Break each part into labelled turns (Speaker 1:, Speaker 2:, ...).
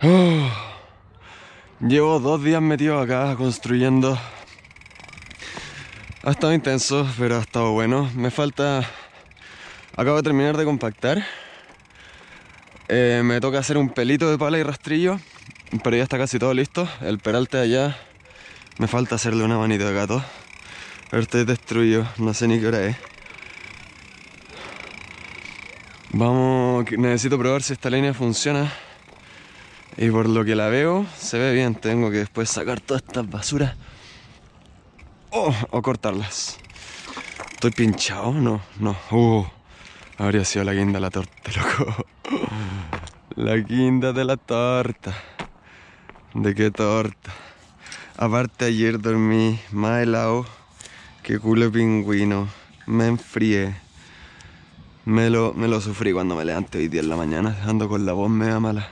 Speaker 1: Ah. Llevo dos días metido acá construyendo. Ha estado intenso, pero ha estado bueno. Me falta... Acabo de terminar de compactar. Eh, me toca hacer un pelito de pala y rastrillo, pero ya está casi todo listo. El peralte allá, me falta hacerle una manita de gato. Pero estoy destruido, no sé ni qué hora es. Vamos, necesito probar si esta línea funciona. Y por lo que la veo, se ve bien. Tengo que después sacar todas estas basuras. Oh, o cortarlas. ¿Estoy pinchado? No, no. Uh, habría sido la guinda de la torta, loco. La guinda de la torta. ¿De qué torta? Aparte ayer dormí más helado que culo pingüino. Me enfrié. Me lo, me lo sufrí cuando me levanté hoy día en la mañana, ando con la voz media mala.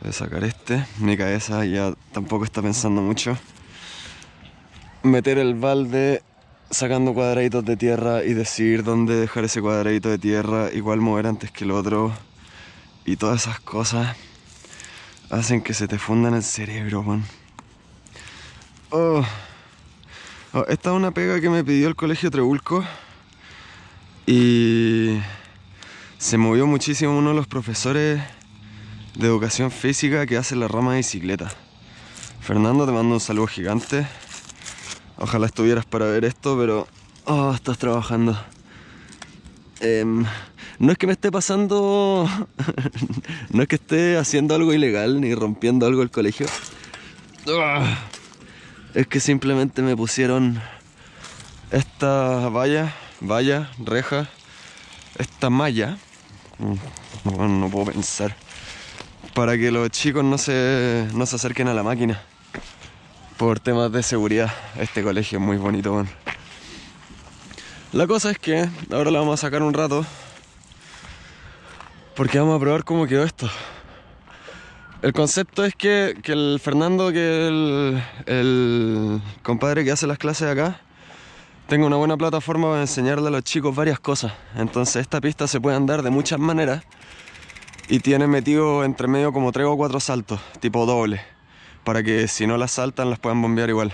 Speaker 1: Voy a sacar este. Mi cabeza ya tampoco está pensando mucho. Meter el balde sacando cuadraditos de tierra y decidir dónde dejar ese cuadradito de tierra, igual mover antes que el otro. Y todas esas cosas hacen que se te fundan el cerebro, weón. Oh. oh. esta es una pega que me pidió el colegio Trebulco. Y se movió muchísimo uno de los profesores de educación física que hace la rama de bicicleta. Fernando, te mando un saludo gigante. Ojalá estuvieras para ver esto, pero... Oh, estás trabajando. Em, no es que me esté pasando... no es que esté haciendo algo ilegal ni rompiendo algo el colegio. Ah, es que simplemente me pusieron esta valla, valla, reja, esta malla. No, no puedo pensar para que los chicos no se, no se acerquen a la máquina por temas de seguridad. Este colegio es muy bonito, La cosa es que ahora la vamos a sacar un rato porque vamos a probar cómo quedó esto. El concepto es que, el Fernando, que el, el compadre que hace las clases acá, tenga una buena plataforma para enseñarle a los chicos varias cosas. Entonces esta pista se puede andar de muchas maneras y tiene metido entre medio como tres o cuatro saltos, tipo doble, para que si no las saltan las puedan bombear igual.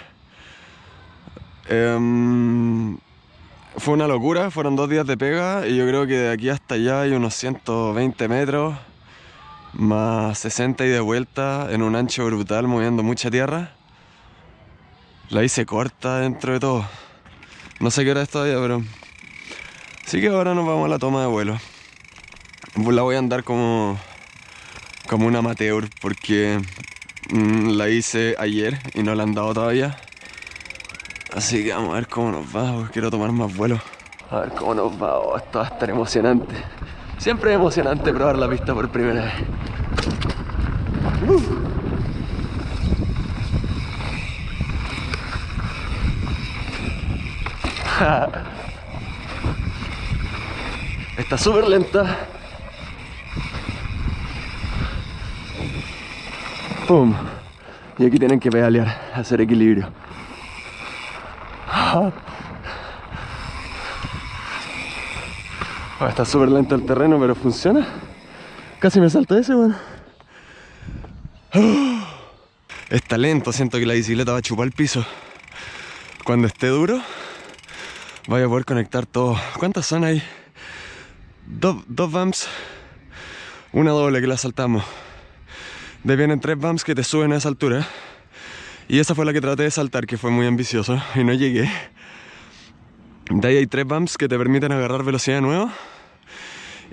Speaker 1: Em, fue una locura, fueron dos días de pega y yo creo que de aquí hasta allá hay unos 120 metros, más 60 y de vuelta en un ancho brutal moviendo mucha tierra. La hice corta dentro de todo. No sé qué hora es todavía, pero... Así que ahora nos vamos a la toma de vuelo la voy a andar como, como un amateur porque la hice ayer y no la han dado todavía. Así que vamos a ver cómo nos va, quiero tomar más vuelo. A ver cómo nos va, oh, esto va a estar emocionante. Siempre es emocionante probar la pista por primera vez. Uh. Está súper lenta ¡Pum! Y aquí tienen que pedalear, hacer equilibrio. Oh, está súper lento el terreno, pero funciona. Casi me salta ese, bueno. Está lento, siento que la bicicleta va a chupar el piso. Cuando esté duro, voy a poder conectar todo. ¿Cuántas son ahí? Dos bumps, una doble que la saltamos. De vienen tres bumps que te suben a esa altura. Y esa fue la que traté de saltar, que fue muy ambicioso y no llegué. De ahí hay tres bumps que te permiten agarrar velocidad de nuevo.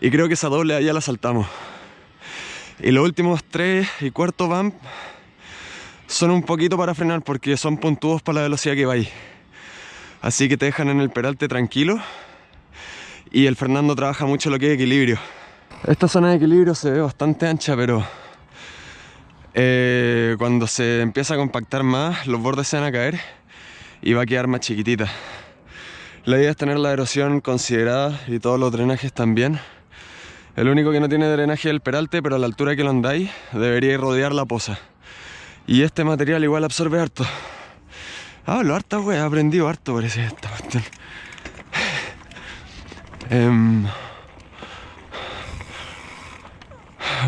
Speaker 1: Y creo que esa doble allá la saltamos. Y los últimos tres y cuarto bump son un poquito para frenar porque son puntuos para la velocidad que vais. Así que te dejan en el peralte tranquilo. Y el Fernando trabaja mucho lo que es equilibrio. Esta zona de equilibrio se ve bastante ancha, pero eh, cuando se empieza a compactar más, los bordes se van a caer y va a quedar más chiquitita. La idea es tener la erosión considerada y todos los drenajes también. El único que no tiene drenaje es el peralte, pero a la altura que lo andáis debería rodear la poza. Y este material igual absorbe harto. Ah, lo harto, wey, he aprendido harto parece esta cuestión.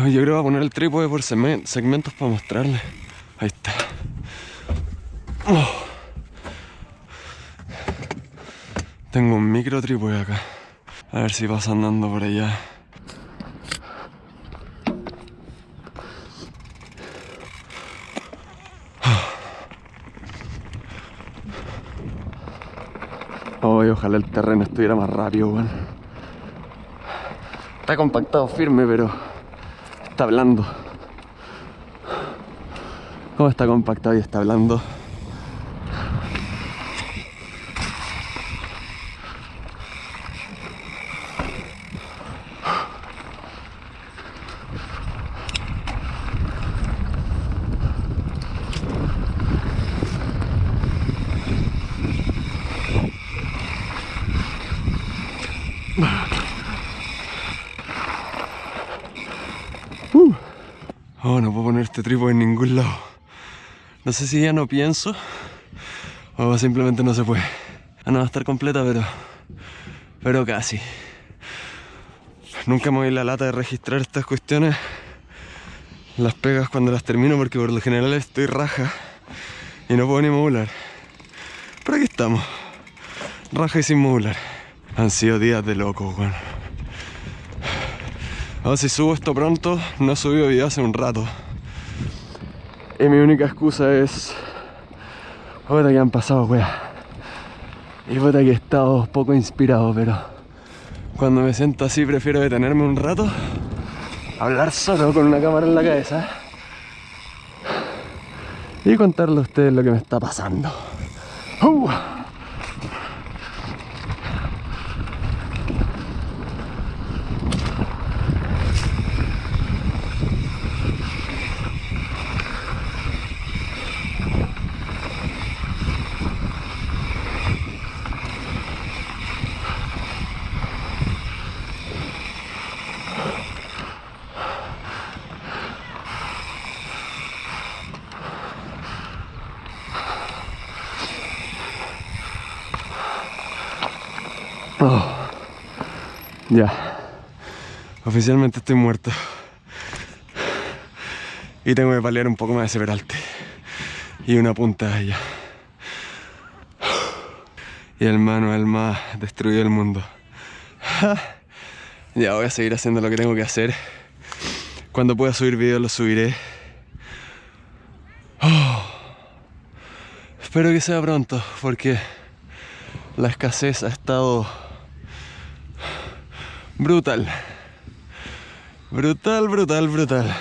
Speaker 1: Yo creo que voy a poner el trípode por segmen- segmentos para mostrarle. Ahí está. Oh. Tengo un micro trípode acá. A ver si pasa andando por allá. Ay, ojalá el terreno estuviera más rápido, weón. Está compactado firme, pero está blando. ¿Cómo está compactado y está blando? Oh, no puedo poner este en ningún lado. No sé si ya no pienso o simplemente no se puede. Ah, no va a estar completa, pero. Pero casi. Nunca me doy la lata de registrar estas cuestiones. Las pegas cuando las termino porque por lo general estoy raja y no puedo ni modular. Pero aquí estamos. Raja y sin modular. Han sido días de loco, weón. Ahora si subo esto pronto, no he subido video hace un rato. Y mi única excusa es... Puta que han pasado, wea. Y puta que he estado poco inspirado, pero... Cuando me siento así prefiero detenerme un rato. Hablar solo con una cámara en la cabeza. Y contarle a ustedes lo que me está pasando. ¡Uh! Ya. Oficialmente estoy muerto. Y tengo que paliar un poco más ese peralte. Y una punta allá. Y el Manuel más destruyó el mundo. Ya voy a seguir haciendo lo que tengo que hacer. Cuando pueda subir videos lo subiré. Oh. Espero que sea pronto porque la escasez ha estado brutal. Brutal, brutal, brutal.